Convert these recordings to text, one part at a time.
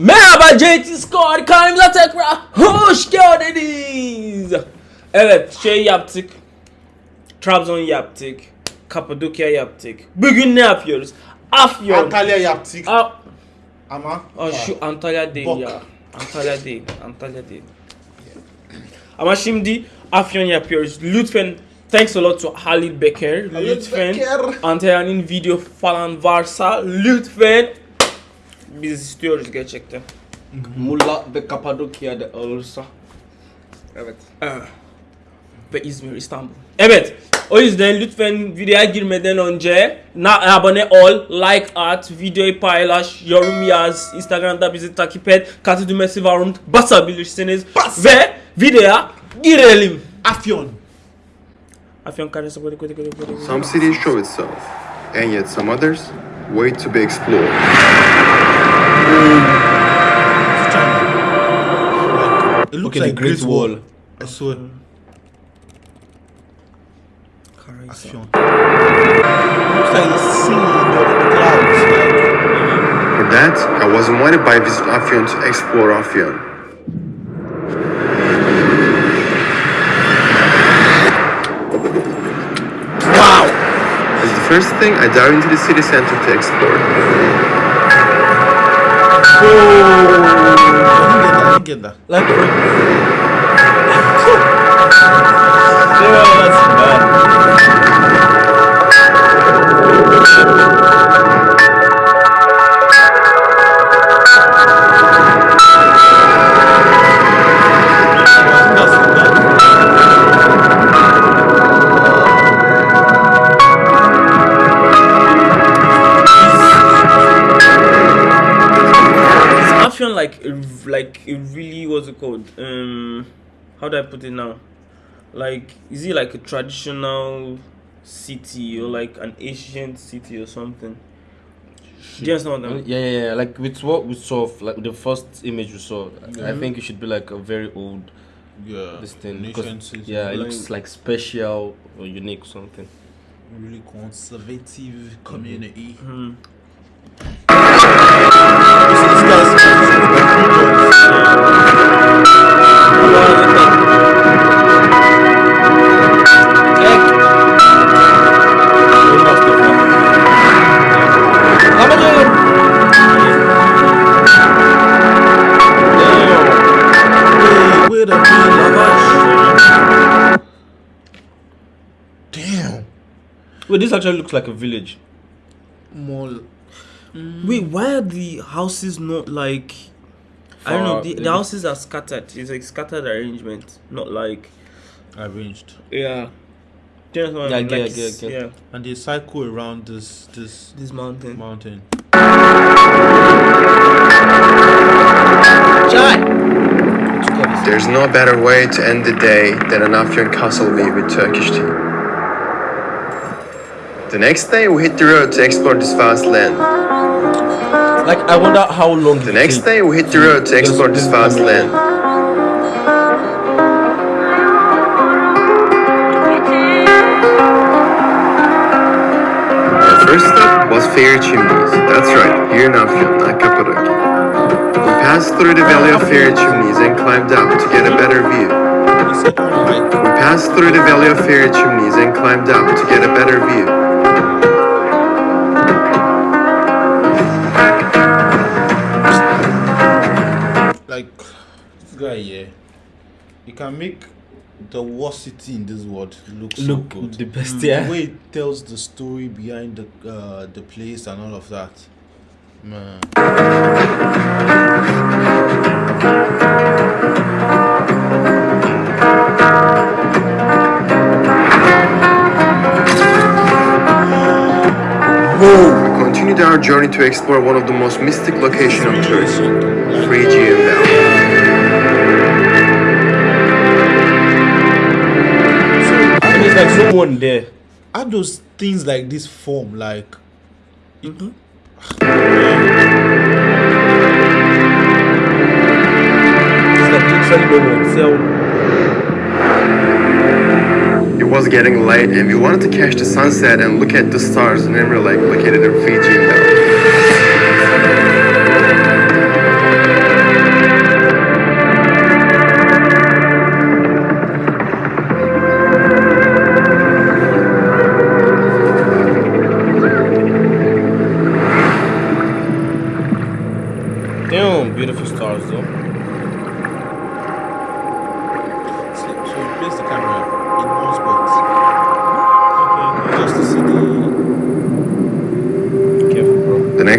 Merhaba JT Squad kanalımıza tekrar hoş geldiniz. Evet şey yaptık. Trabzon yaptık. Kapadokya yaptık. Bugün ne yapıyoruz? Afyon. Antalya yaptık A- ama Aa, şu Antalya değil Bok. ya. Antalya değil. Antalya değil. Ama şimdi Afyon yapıyoruz. Lütfen thanks a lot to Halil Beker. Lütfen Beker. Antalya'nın video falan varsa lütfen biz istiyoruz gerçekten. Mulla ve Kapadokya'da olursa. Evet. Ve İzmir, İstanbul. Evet. O yüzden lütfen videoya girmeden önce na abone ol, like at, videoyu paylaş, yorum yaz, Instagram'da bizi takip et, katı düğmesi var onu basabilirsiniz. Bas. Ve videoya girelim. Afyon. Afyon karesi böyle böyle böyle böyle. Some cities show itself, and yet some others wait to be explored. It looks Okay, the like Great Great Wall. Wall. I swear. Karaysa. Afyon. looks like the sea in the, the clouds. Like, For that, I was invited by Visit Afyon to explore Afyon. Wow. As the first thing, I dive into the city center to explore. I didn't get that. I didn't get that. Like, yeah, that's bad. That's like a, like a really was it called? Um, how do I put it now? Like, is it like a traditional city or like an ancient city or something? Do you understand what I mean? Yeah, yeah, yeah. Like with what we saw, like the first image we saw, I think it should be like a very old Yeah. this thing. because- Nation city. yeah, it looks like special or unique or something. Really conservative community. Hmm. You Damn. Wait, this actually looks like a village. More. Wait, why are the houses not like? I don't know. The, the houses are scattered. It's like scattered arrangement, not like. arranged. Yeah. Do you understand what Yeah, I I mean? get, Like, I get, I s- get. Yeah. And they cycle around this this This mountain. mountain. There's no better way to end the day than an Afyon castle view with Turkish tea. The next day, we hit the road to explore this vast land. Like, I wonder how long. The next day, we hit the road to explore this vast land. Our first stop was Fairy Chimneys. That's right, here in Afyon, not. We passed through the Valley of Fairy Chimneys and climbed up to get a better view. The second one, like, We passed through the Valley of Fairy Chimneys and climbed up to get a better view. like this guy here, he can make the worst city in this world look so Look good. the best, yeah The yeah. way it tells the story behind the uh, the place and all of that, man. We continued our journey to explore one of the most mystic locations of Turkey, Phrygian Valley. So And there's like someone there. how those things like this form like It's like it. Was getting late, and we wanted to catch the sunset and look at the stars in Emerald Lake, located in Fiji. Damn, beautiful stars though.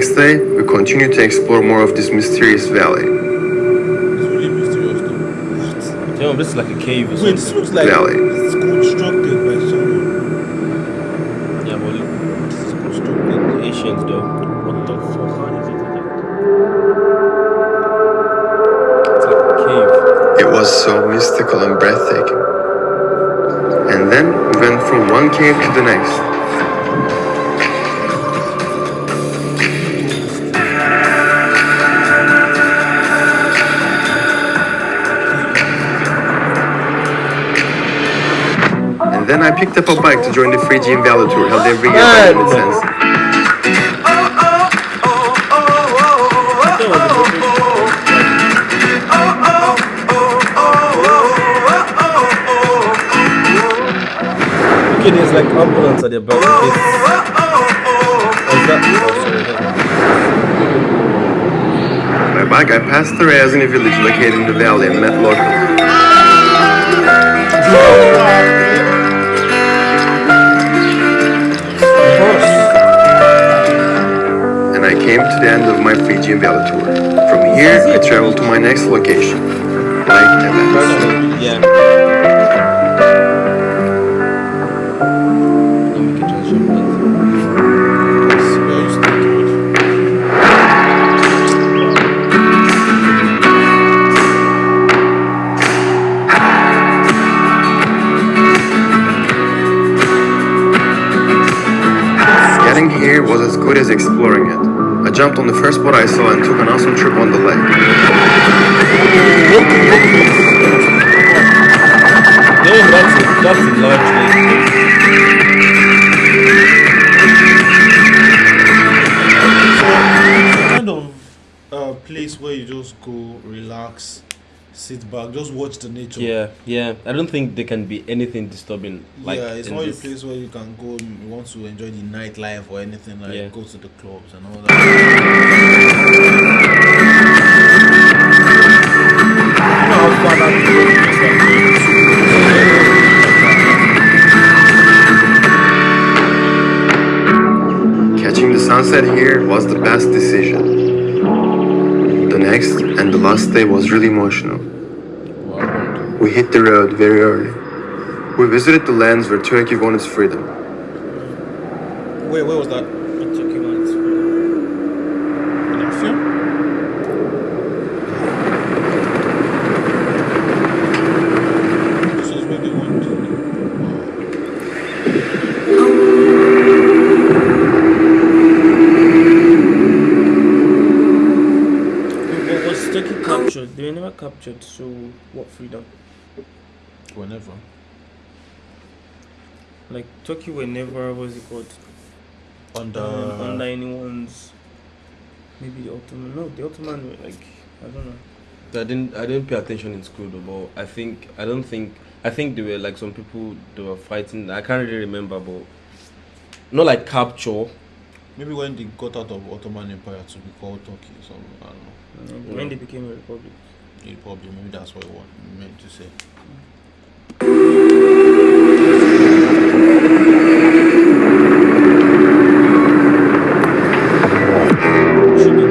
Next day, we continued to explore more of this mysterious valley. It's really mysterious though. What? Damn, this is like a cave or Wait, something. this looks like Valley. it's constructed by someone. Yeah, but look, This is constructed. Asians though. What the fuck? How is it? It's like a cave. It was so mystical and breathtaking. And then we went from one cave to the next. Then I picked up a bike to join the Phrygian Valley tour held every year by Man. Sense. Okay, there's like ambulance at the back. Okay. Oh, sorry. By bike, I passed through Ayazini village located in the valley and met locals. Came to the end of my Phrygian Valley tour. From here, I traveled to my next location, Lake Evans. Yeah. Jumped on the first boat I saw and took an awesome trip on the lake. Damn, that's a, that's a large lake. kind of uh, place where you just go, relax, sit back, just watch the nature. Yeah, yeah. I don't think there can be anything disturbing. Like yeah, it's in not a place where you can go. You want to enjoy the nightlife or anything like Yeah. go to the clubs and all that. You know how far that road is like? Catching the sunset here was the best decision. The last day was really emotional. We hit the road very early. We visited the lands where Turkey won its freedom. Wait, where was that? It took you months. In a film? This is where they went to. What was Turkey captured? They were never captured, so what freedom? Whenever. Like Turkey were never what's it called? Under. um, under anyone's maybe the Ottoman no the Ottoman were like I don't know. I didn't I didn't pay attention in school though, but I think I don't think I think there were like some people they were fighting. I can't really remember, but not like capture. Maybe when they got out of Ottoman Empire to be called Turkey or something. I don't know. Uh, When they became a republic. The Republic, maybe that's what I meant to say.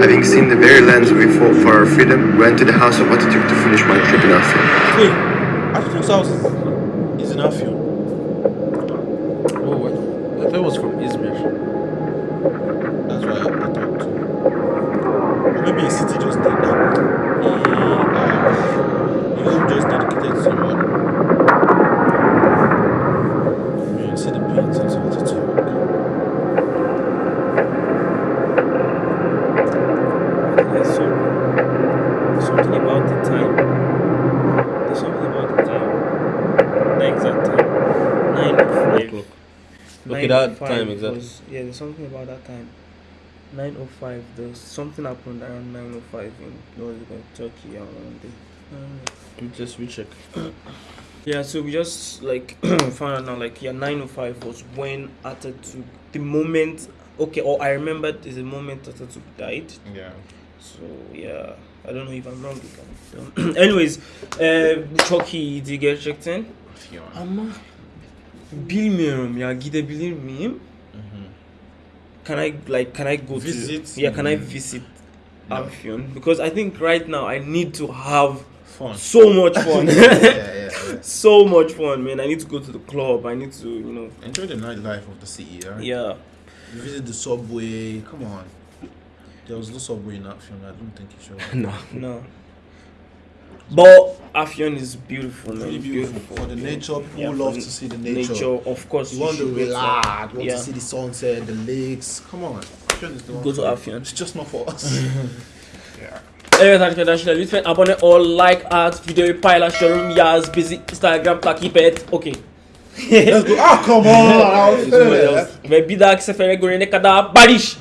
Having seen the very lands we fought for our freedom, we went to the house of Atatürk to finish my trip in Afyon. Wait, Atatürk's house is, is in Afyon. Oh, what? I thought it was from Izmir. That's why I, I thought too. Or maybe a city just did that. He, um, he was just dedicated to someone. You can see the paintings of Atatürk. There's something, there's something about the time. There's something about the time. The exact time. Nine oh five. O'clock. Nine Okay, that oh five time exactly. was- yeah, there's something about that time. Nine oh five. There's something happened around nine oh five in what was it called? Turkey around there. I don't know. We just recheck. Yeah, so we just like found out now, like yeah, nine oh five was when Atatürk, the moment. Okay, or I remembered is the moment Atatürk died. Yeah. So yeah, I don't know if I'm wrong. you can- Anyways, uh, çok iyiydi gerçekten. Afyon. Ama bilmiyorum ya gidebilir miyim? Can I like can I go Visit? to yeah can I Mm. visit No. Afyon because I think right now I need to have Fun. so much fun. yeah, yeah, yeah. so much fun, man. I need to go to the club. I need to, you know, Enjoy the nightlife of the city, right? yeah. You visit the subway. Come on. There was no subway in film. I don't think you should. no. No. But Afyon is beautiful, man. Really beautiful. For the nature, people Yeah, love to see the nature. Nature, of course. You want to relax, you want yeah. to see the sunset, the lakes. Come on. Afyon is the one Go to. Afyon. It's just not for us. yeah. Evet arkadaşlar lütfen abone ol, like at, videoyu paylaş, yorum yaz, bizi Instagram takip et. Okay. Let's go. Ah, come on. Ve bir dahaki sefere görene kadar barış.